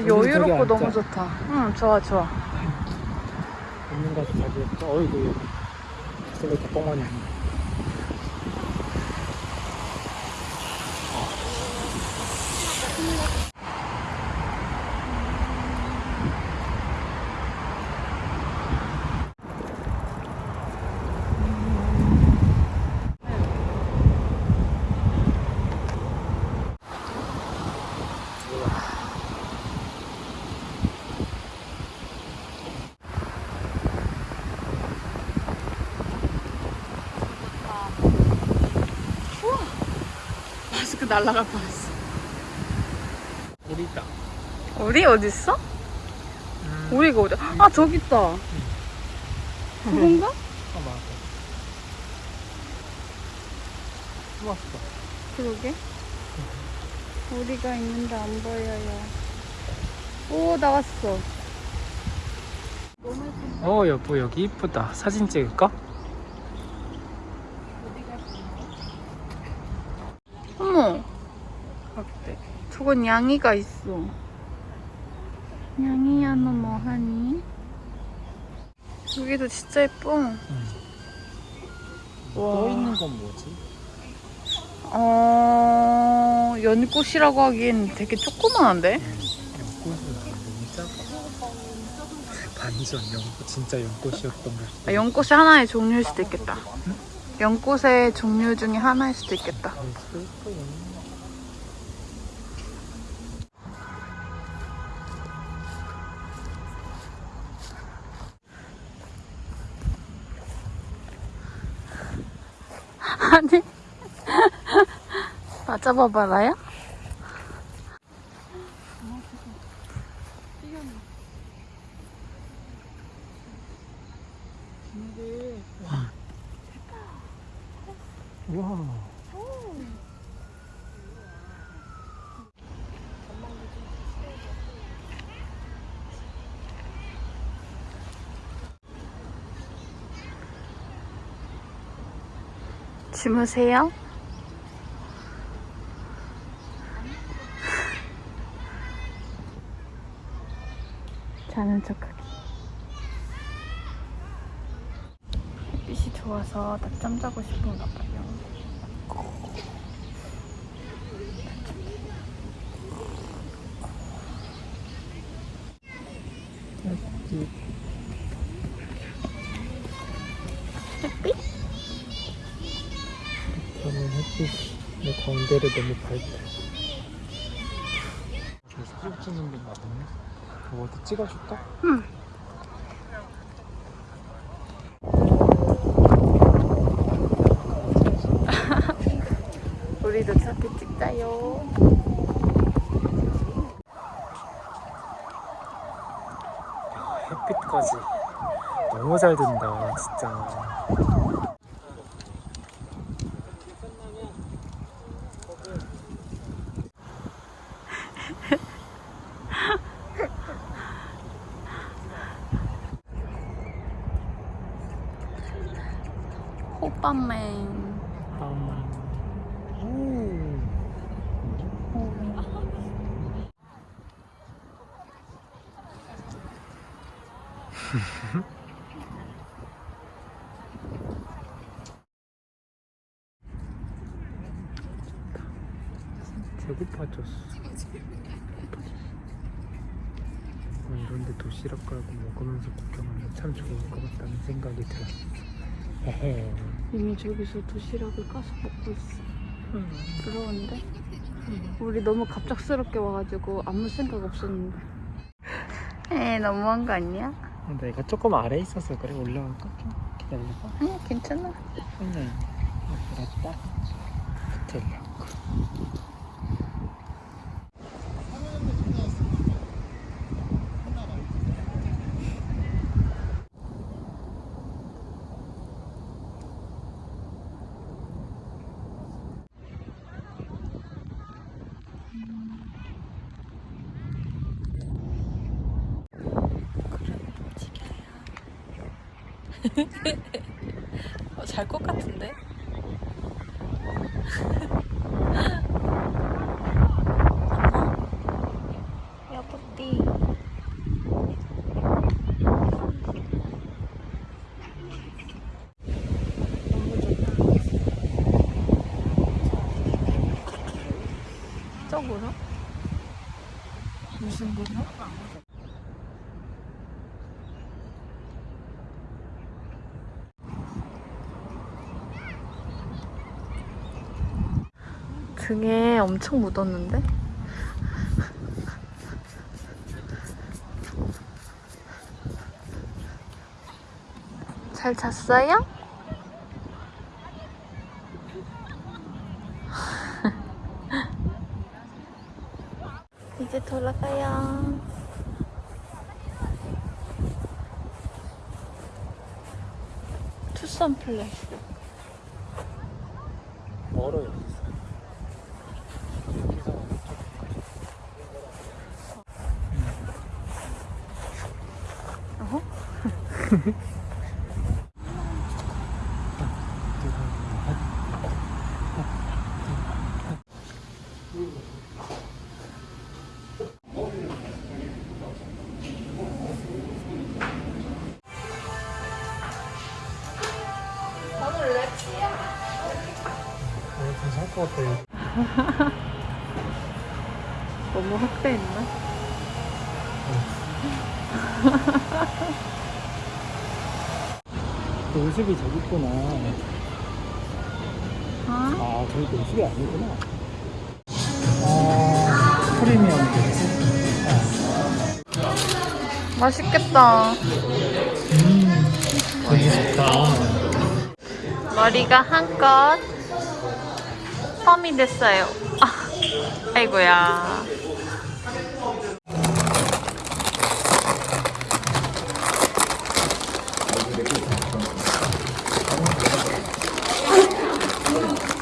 진짜 여유롭고. 너무 좋다. 응, 좋아, 좋아. 있는 가서 자기. 어이구 저기 덕봉만이 아니야. 날라갈 뻔했어. 우리 있다. 우리 어디 있어? 음. 우리가 어디? 아 저기 있다. 그건가? 아 맞아. 좋았어. 그러게. 우리가 있는데 안 보여요. 오 나왔어. 어 여보 여기 이쁘다. 사진 찍을까? 어머. 어때? 저건 양이가 있어. 양이야 너 뭐하니? 여기도 진짜 예뻐. 응. 와. 떠 있는 건 뭐지? 어 연꽃이라고 하기엔 되게 조그만한데? 연꽃은 너무 작아. 반전 연꽃 진짜 연꽃이었던 걸 수도 아, 연꽃이 하나의 종류일 수도 있겠다. 연꽃의 종류 중에 하나일 수도 있겠다. 아니 맞아봐봐라요? 우와. 주무세요? 자는 척하기. 햇빛이 좋아서 낮잠 자고 싶은가 봐요. 햇빛. 가운데를 너무 밝다. 저 사진 찍는 게 맞네. 뭐 어디 찍어줄까? 응. 우리도 사진 찍자요. 햇빛까지 너무 잘 든다 진짜. 음. 배고파졌어. 어, 이런데 도시락 깔고 먹으면서 구경하면 참 좋을 것 같다는 생각이 들었어. 헤헤. 이미 저기서 도시락을 까서 먹고 있어. 부러운데? 우리 너무 갑작스럽게 와가지고 아무 생각 없었는데. 에 너무한 거 아니야? 내가 조금 아래 있어서 그래 올라갈까? 좀 기다려봐. 아니 괜찮아. 그냥 앞으로 딱 붙으려 어, 잘것 같은데? 여보띠 저거는? 무슨 거죠? 등에 엄청 묻었는데? 잘 잤어요? 이제 돌아가요. 투썸 플레이스. 멀어요. 어허? 어, 괜찮을 것 같아요. 너무 확대했나? 모습이 저기 있구나. 아? 아, 저기 모습이 아니구나. 아, 프리미엄 맛있겠다. 음, 되게 좋다. 머리가 한껏 펌이 됐어요. 아, 아이고야.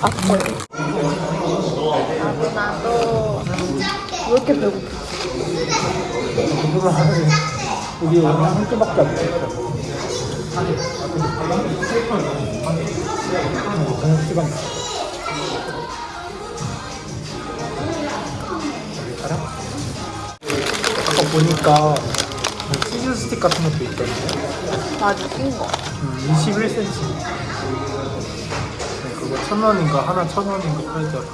나도 나도 왜 이렇게 배고파? 우리 오늘 한 끼밖에 안 먹었어. 저녁 시간 알아? 아까 보니까 뭐 치즈 스틱 같은 것도 있던데 맞아, 낀 거. 음, 21cm 네, 그거 천 원인가 하나 천 원인가 팔더라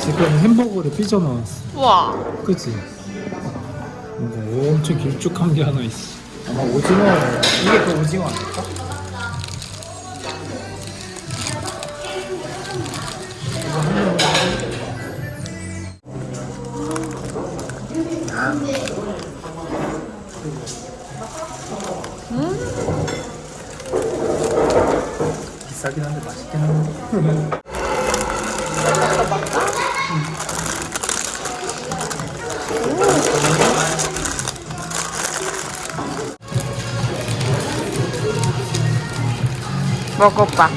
지금 햄버거를 삐져 나왔어 우와. 그치? 뭐 엄청 길쭉한 게 하나 있어. 아마 오징어, 이게 그 오징어 아닐까? 이거 한 명으 비싸긴 한데 맛있긴 한데. 먹어봐.